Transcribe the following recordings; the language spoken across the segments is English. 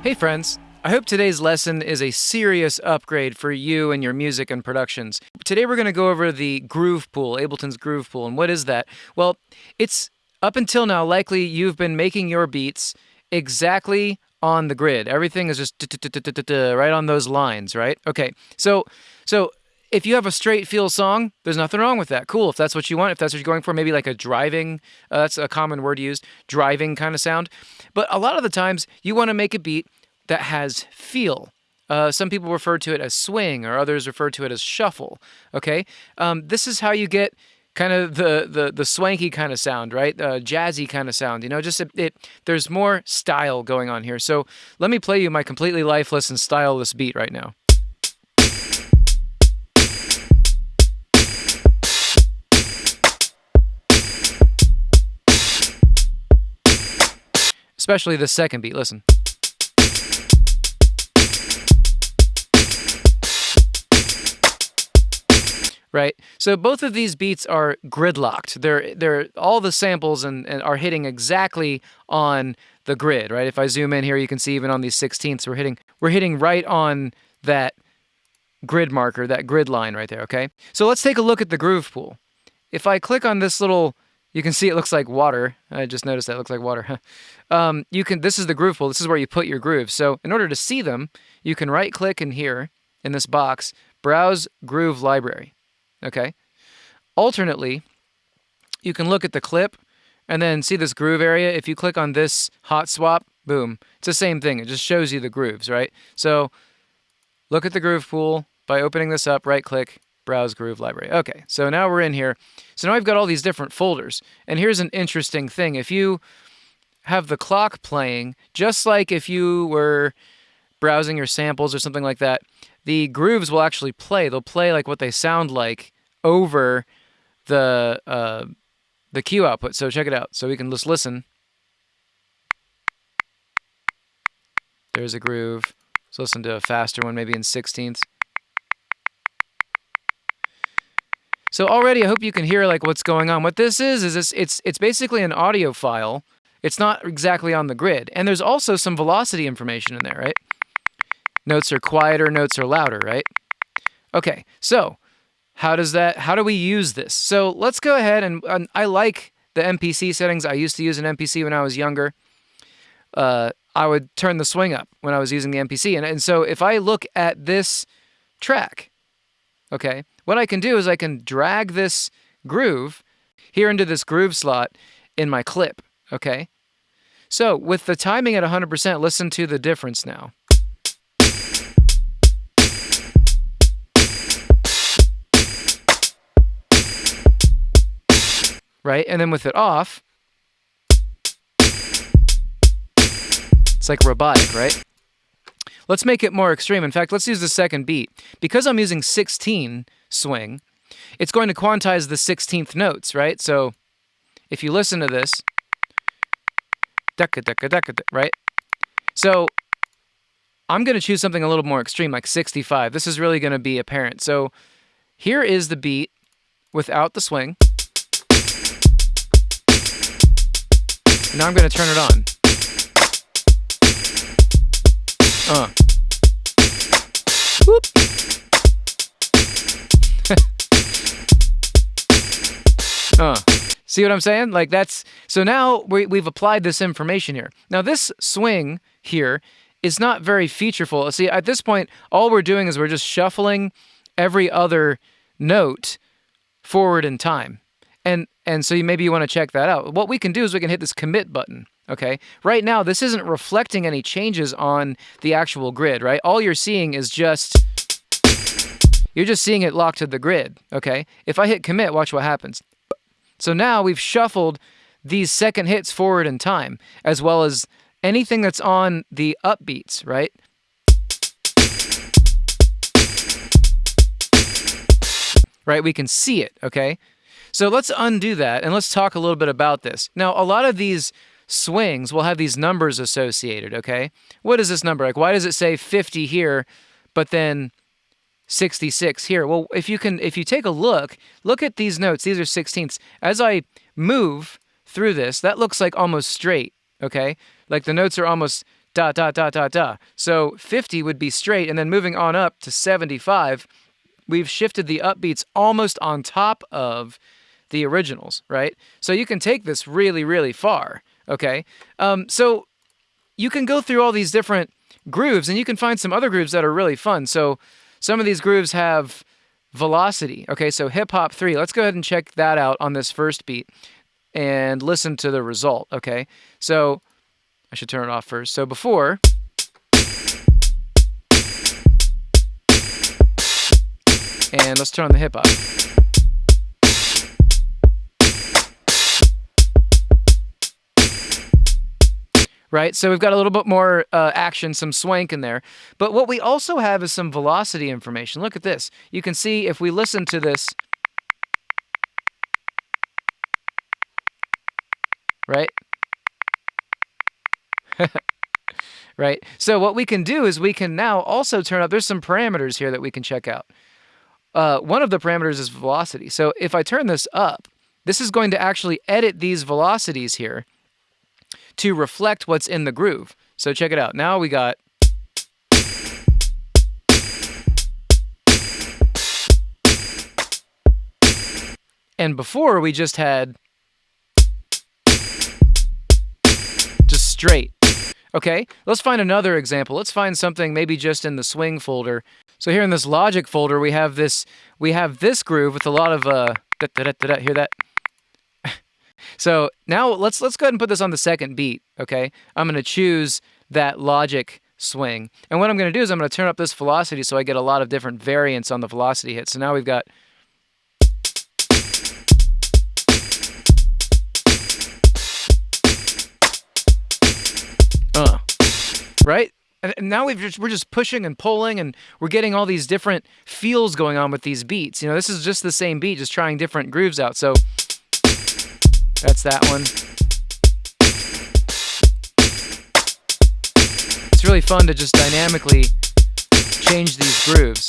Hey, friends. I hope today's lesson is a serious upgrade for you and your music and productions. Today we're going to go over the groove pool, Ableton's groove pool. And what is that? Well, it's up until now likely you've been making your beats exactly on the grid. Everything is just right on those lines, right? Okay. So so if you have a straight feel song, there's nothing wrong with that. Cool. If that's what you want, if that's what you're going for, maybe like a driving, uh, that's a common word used, driving kind of sound. But a lot of the times you want to make a beat that has feel. Uh, some people refer to it as swing, or others refer to it as shuffle. Okay, um, this is how you get kind of the the the swanky kind of sound, right? Uh, jazzy kind of sound. You know, just it, it. There's more style going on here. So let me play you my completely lifeless and styleless beat right now. Especially the second beat. Listen. right? So both of these beats are gridlocked. They're they're all the samples and, and are hitting exactly on the grid, right? If I zoom in here, you can see even on these sixteenths, we're hitting we're hitting right on that grid marker, that grid line right there, okay? So let's take a look at the groove pool. If I click on this little you can see it looks like water. I just noticed that looks like water. um, you can. This is the groove pool. This is where you put your grooves. So in order to see them, you can right click in here in this box, browse groove library. Okay. Alternately, you can look at the clip and then see this groove area. If you click on this hot swap, boom, it's the same thing. It just shows you the grooves, right? So look at the groove pool by opening this up, right click, browse groove library. Okay, so now we're in here. So now I've got all these different folders. And here's an interesting thing. If you have the clock playing, just like if you were browsing your samples or something like that, the grooves will actually play. They'll play like what they sound like over the uh, the cue output. So check it out. So we can just listen. There's a groove. Let's listen to a faster one, maybe in sixteenths. So already, I hope you can hear like what's going on. What this is is this, it's it's basically an audio file. It's not exactly on the grid, and there's also some velocity information in there, right? Notes are quieter, notes are louder, right? Okay, so how does that, how do we use this? So let's go ahead and, and I like the MPC settings. I used to use an MPC when I was younger. Uh, I would turn the swing up when I was using the MPC. And, and so if I look at this track, okay, what I can do is I can drag this groove here into this groove slot in my clip, okay? So with the timing at 100%, listen to the difference now. right? And then with it off, it's like robotic, right? Let's make it more extreme. In fact, let's use the second beat. Because I'm using 16 swing, it's going to quantize the 16th notes, right? So if you listen to this, right? So I'm going to choose something a little more extreme, like 65. This is really going to be apparent. So here is the beat without the swing. Now I'm going to turn it on. Uh. Uh. See what I'm saying? Like that's so now we, we've applied this information here. Now this swing here is not very featureful. See, at this point, all we're doing is we're just shuffling every other note forward in time. And and so you, maybe you want to check that out. What we can do is we can hit this commit button. Okay. Right now, this isn't reflecting any changes on the actual grid, right? All you're seeing is just you're just seeing it locked to the grid. Okay. If I hit commit, watch what happens. So now we've shuffled these second hits forward in time, as well as anything that's on the upbeats, right? Right, we can see it, okay? So let's undo that and let's talk a little bit about this. Now, a lot of these swings will have these numbers associated, okay? What is this number? Like, why does it say 50 here, but then 66 here? Well, if you can, if you take a look, look at these notes. These are sixteenths. As I move through this, that looks like almost straight, okay? Like the notes are almost dot, dot, dot, dot, dot. So 50 would be straight, and then moving on up to 75, we've shifted the upbeats almost on top of the originals, right? So you can take this really, really far, okay? Um, so you can go through all these different grooves, and you can find some other grooves that are really fun. So some of these grooves have velocity. Okay, so hip hop three. Let's go ahead and check that out on this first beat and listen to the result. Okay, so I should turn it off first. So before. And let's turn on the hip hop. Right? So we've got a little bit more uh, action, some swank in there. But what we also have is some velocity information. Look at this. You can see if we listen to this, right? right? So what we can do is we can now also turn up, there's some parameters here that we can check out. Uh, one of the parameters is velocity. So if I turn this up, this is going to actually edit these velocities here to reflect what's in the groove. So check it out. Now we got And before we just had just straight. Okay, let's find another example. Let's find something maybe just in the swing folder. So here in this logic folder, we have this we have this groove with a lot of uh da, da, da, hear that? So now let's let's go ahead and put this on the second beat, okay? I'm going to choose that logic swing. And what I'm going to do is I'm going to turn up this velocity so I get a lot of different variants on the velocity hit. So now we've got uh, right? And now we've just, we're just pushing and pulling and we're getting all these different feels going on with these beats. You know, this is just the same beat, just trying different grooves out. So that's that one. It's really fun to just dynamically change these grooves.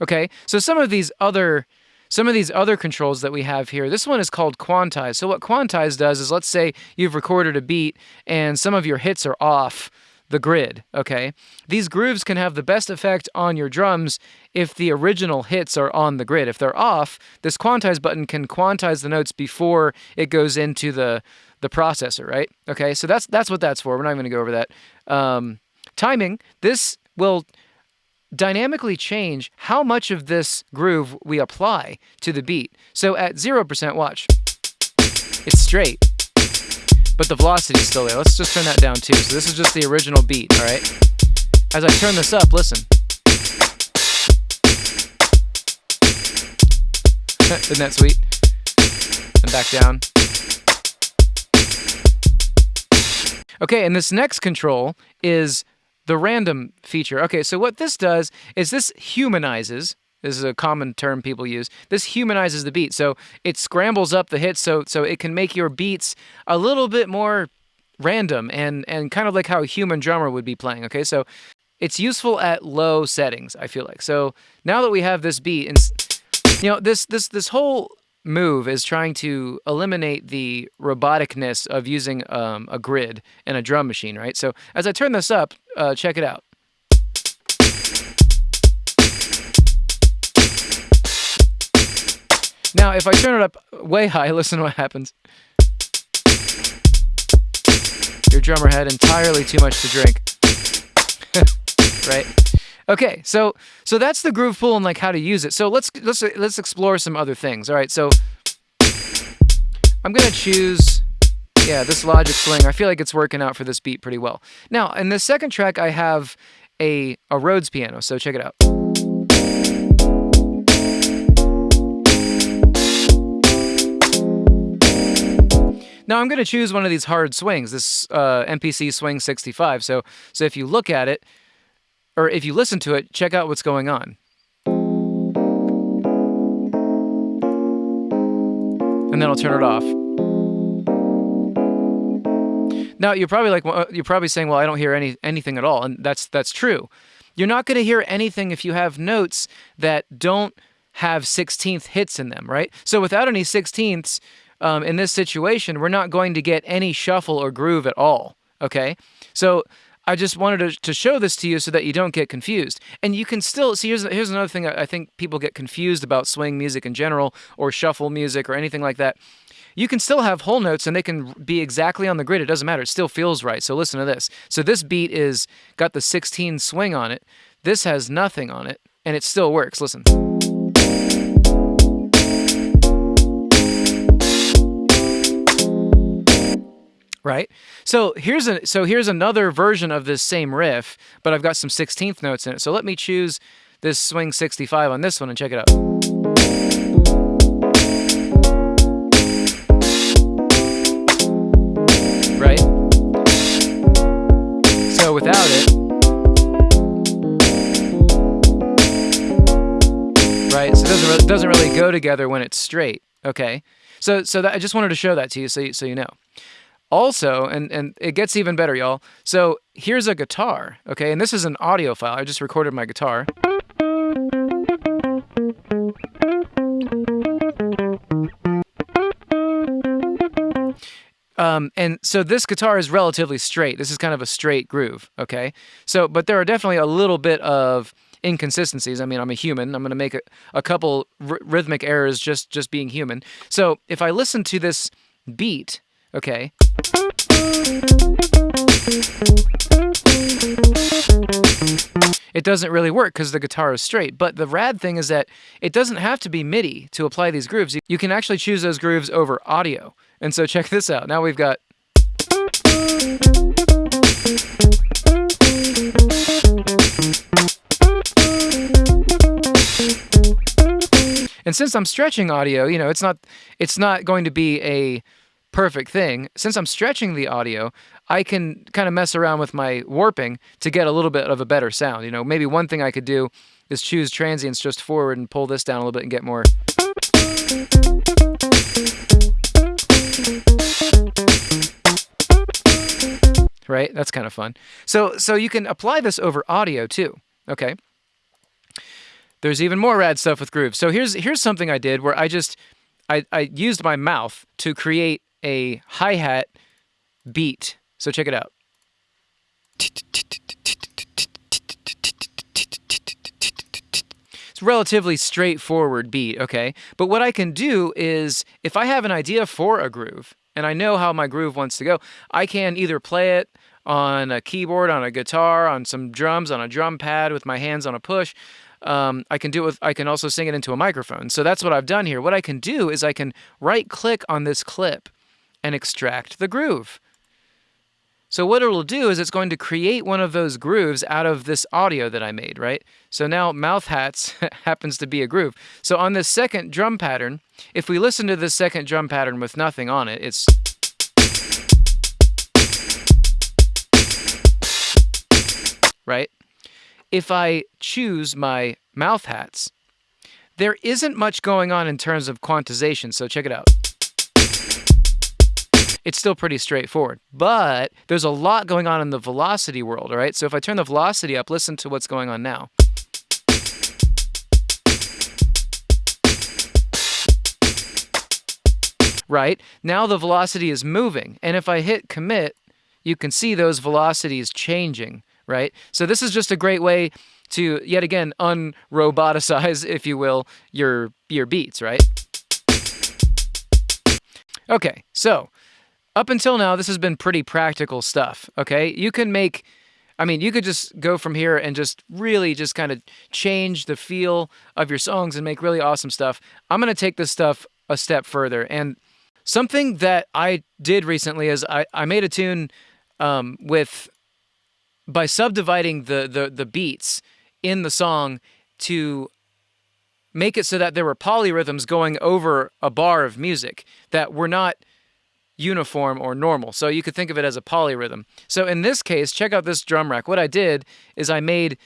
Okay, so some of these other some of these other controls that we have here, this one is called quantize. So what quantize does is let's say you've recorded a beat and some of your hits are off the grid, okay? These grooves can have the best effect on your drums if the original hits are on the grid. If they're off, this quantize button can quantize the notes before it goes into the the processor, right? Okay, so that's that's what that's for. We're not even going to go over that. Um, timing, this will dynamically change how much of this groove we apply to the beat. So at 0%, watch, it's straight but the velocity is still there. Let's just turn that down too. So this is just the original beat, all right? As I turn this up, listen. Isn't that sweet? And back down. Okay, and this next control is the random feature. Okay, so what this does is this humanizes this is a common term people use. This humanizes the beat. So it scrambles up the hits so so it can make your beats a little bit more random and and kind of like how a human drummer would be playing. Okay? So it's useful at low settings, I feel like. So now that we have this beat and you know, this this this whole move is trying to eliminate the roboticness of using um, a grid and a drum machine, right? So as I turn this up, uh, check it out. Now, if I turn it up way high, listen to what happens. Your drummer had entirely too much to drink. right? Okay, so so that's the groove pool and like how to use it. So let's let's let's explore some other things. All right, so I'm gonna choose yeah this Logic Swing. I feel like it's working out for this beat pretty well. Now in the second track, I have a a Rhodes piano. So check it out. Now I'm going to choose one of these hard swings, this uh, MPC Swing 65. So, so if you look at it, or if you listen to it, check out what's going on. And then I'll turn it off. Now you're probably like you're probably saying, "Well, I don't hear any anything at all," and that's that's true. You're not going to hear anything if you have notes that don't have 16th hits in them, right? So without any 16ths, um, in this situation, we're not going to get any shuffle or groove at all. Okay, so I just wanted to, to show this to you so that you don't get confused. And you can still see. Here's here's another thing I think people get confused about swing music in general, or shuffle music, or anything like that. You can still have whole notes and they can be exactly on the grid. It doesn't matter. It still feels right. So listen to this. So this beat is got the 16 swing on it. This has nothing on it, and it still works. Listen. Right? So here's a so here's another version of this same riff, but I've got some 16th notes in it. So let me choose this swing 65 on this one and check it out. Right? So without it, right? So it doesn't really, doesn't really go together when it's straight. Okay, so so that, I just wanted to show that to you, so you, so you know. Also, and, and it gets even better, y'all. So here's a guitar, okay? And this is an audio file. I just recorded my guitar. Um, and so this guitar is relatively straight. This is kind of a straight groove, okay? So, but there are definitely a little bit of inconsistencies. I mean, I'm a human. I'm going to make a, a couple rhythmic errors just just being human. So if I listen to this beat, okay, it doesn't really work because the guitar is straight. But the rad thing is that it doesn't have to be MIDI to apply these grooves. You can actually choose those grooves over audio. And so check this out. Now we've got. And since I'm stretching audio, you know, it's not it's not going to be a perfect thing. Since I'm stretching the audio, I can kind of mess around with my warping to get a little bit of a better sound. You know, maybe one thing I could do is choose transients just forward and pull this down a little bit and get more. Right? That's kind of fun. So so you can apply this over audio too. Okay. There's even more rad stuff with grooves. So here's here's something I did where I just I, I used my mouth to create a hi hat beat. So check it out. It's relatively straightforward beat, okay? But what I can do is if I have an idea for a groove and I know how my groove wants to go, I can either play it on a keyboard, on a guitar, on some drums, on a drum pad with my hands on a push. Um, I can do it with, I can also sing it into a microphone. So that's what I've done here. What I can do is I can right click on this clip and extract the groove. So what it'll do is it's going to create one of those grooves out of this audio that I made, right? So now mouth hats happens to be a groove. So on this second drum pattern, if we listen to this second drum pattern with nothing on it, it's right? If I choose my mouth hats, there isn't much going on in terms of quantization, so check it out it's still pretty straightforward. But there's a lot going on in the velocity world, all right? So if I turn the velocity up, listen to what's going on now. Right? Now the velocity is moving. And if I hit commit, you can see those velocities changing, right? So this is just a great way to yet again unroboticize, if you will, your your beats, right? Okay, so up until now, this has been pretty practical stuff. Okay. You can make, I mean, you could just go from here and just really just kind of change the feel of your songs and make really awesome stuff. I'm going to take this stuff a step further. And something that I did recently is I, I made a tune um, with, by subdividing the, the, the beats in the song to make it so that there were polyrhythms going over a bar of music that were not uniform or normal. So you could think of it as a polyrhythm. So in this case, check out this drum rack. What I did is I made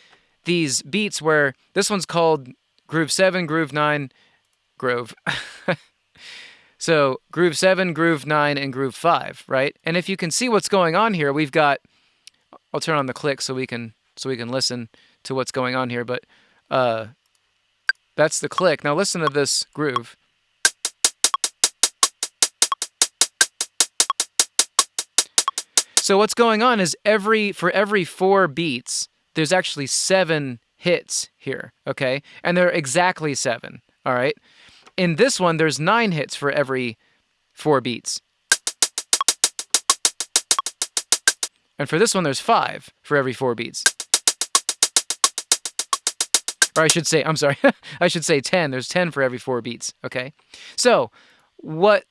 these beats where this one's called groove 7, groove 9, groove. so groove 7, groove 9 and groove 5, right? And if you can see what's going on here, we've got I'll turn on the click so we can so we can listen to what's going on here, but uh that's the click. Now listen to this groove. So what's going on is every for every four beats, there's actually seven hits here, okay? And they're exactly seven, all right? In this one, there's nine hits for every four beats. And for this one, there's five for every four beats. Or I should say, I'm sorry, I should say 10. There's 10 for every four beats, okay? So, what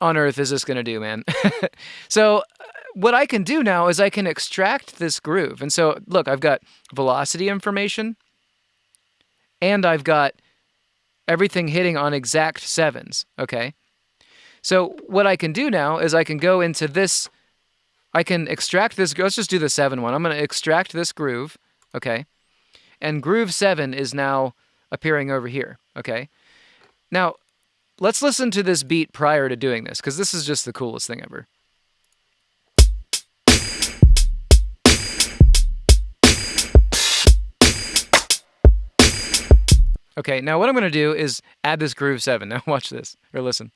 on earth is this going to do, man? so, uh, what I can do now is I can extract this groove. And so, look, I've got velocity information and I've got everything hitting on exact sevens, okay? So what I can do now is I can go into this, I can extract this, let's just do the seven one. I'm going to extract this groove, okay? And groove seven is now appearing over here, okay? Now, let's listen to this beat prior to doing this, because this is just the coolest thing ever. Okay, now what I'm going to do is add this groove 7. Now watch this, or listen.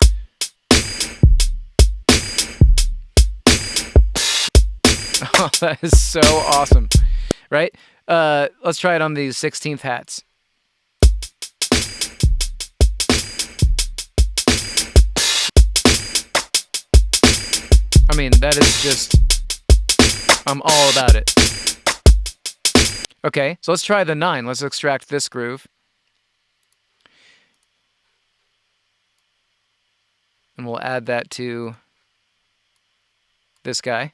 Oh, that is so awesome, right? Uh, let's try it on these 16th hats. I mean, that is just, I'm all about it. Okay, so let's try the 9. Let's extract this groove. And we'll add that to this guy.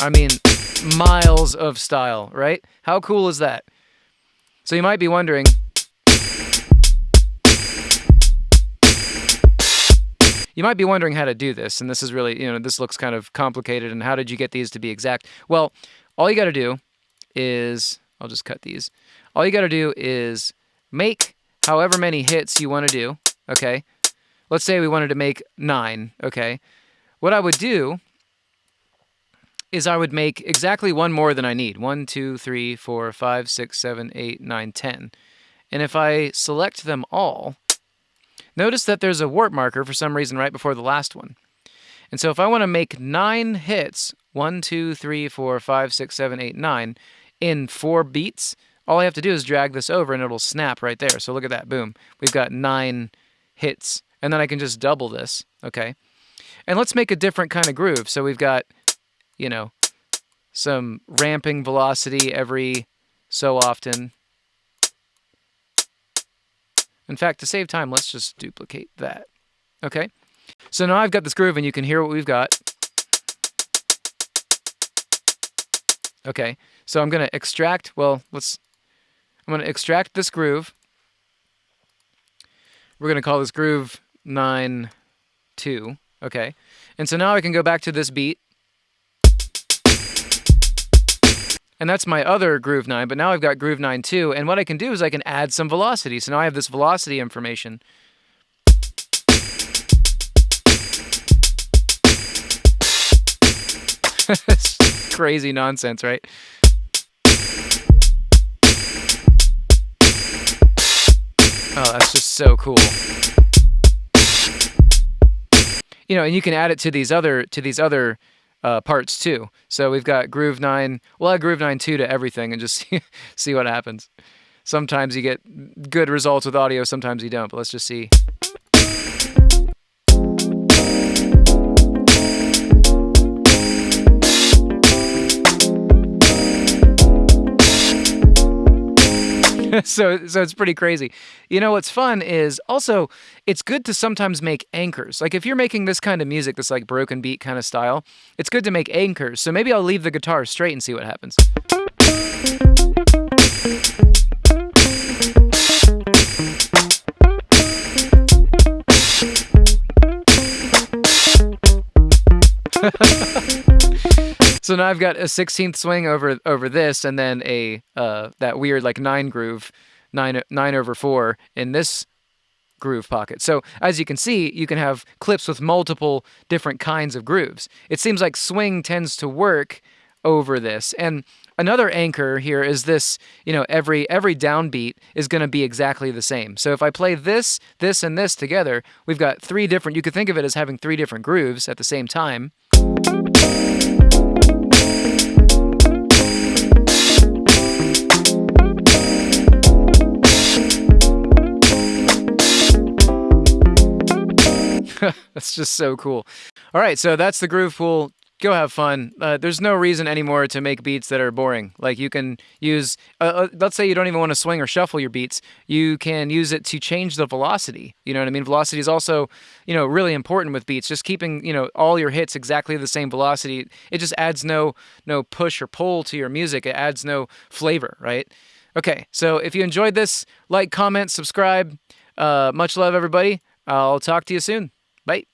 I mean, miles of style, right? How cool is that? So you might be wondering, you might be wondering how to do this, and this is really, you know, this looks kind of complicated, and how did you get these to be exact? Well, all you got to do is, I'll just cut these. All you got to do is make however many hits you want to do, okay? Let's say we wanted to make nine, okay? What I would do is I would make exactly one more than I need. One, two, three, four, five, six, seven, eight, nine, ten. And if I select them all, notice that there's a warp marker for some reason right before the last one. And so if I want to make nine hits, one, two, three, four, five, six, seven, eight, nine, in four beats, all I have to do is drag this over and it'll snap right there. So look at that, boom. We've got nine hits. And then I can just double this, okay? And let's make a different kind of groove. So we've got, you know, some ramping velocity every so often. In fact, to save time, let's just duplicate that. Okay? So now I've got this groove and you can hear what we've got. Okay, so I'm going to extract, well, let's I'm going to extract this groove. We're going to call this groove 9 2. Okay. And so now I can go back to this beat. And that's my other groove 9, but now I've got groove 9 2. And what I can do is I can add some velocity. So now I have this velocity information. crazy nonsense, right? Oh, that's just so cool. You know, and you can add it to these other to these other uh, parts too. So we've got Groove 9. We'll add Groove 9 2 to everything and just see, see what happens. Sometimes you get good results with audio, sometimes you don't, but let's just see. so so it's pretty crazy. You know what's fun is also it's good to sometimes make anchors. Like if you're making this kind of music, this like broken beat kind of style, it's good to make anchors. So maybe I'll leave the guitar straight and see what happens. So now I've got a 16th swing over over this, and then a uh, that weird like nine groove, nine nine over four in this groove pocket. So as you can see, you can have clips with multiple different kinds of grooves. It seems like swing tends to work over this, and another anchor here is this, you know, every every downbeat is going to be exactly the same. So if I play this, this and this together, we've got three different you could think of it as having three different grooves at the same time. That's just so cool. All right, so that's the groove pool. Go have fun. Uh, there's no reason anymore to make beats that are boring. Like you can use, uh, uh, let's say you don't even want to swing or shuffle your beats. You can use it to change the velocity. You know what I mean? Velocity is also, you know, really important with beats. Just keeping, you know, all your hits exactly the same velocity. It just adds no no push or pull to your music. It adds no flavor, right? Okay, so if you enjoyed this, like, comment, subscribe. Uh, much love, everybody. I'll talk to you soon. Bye.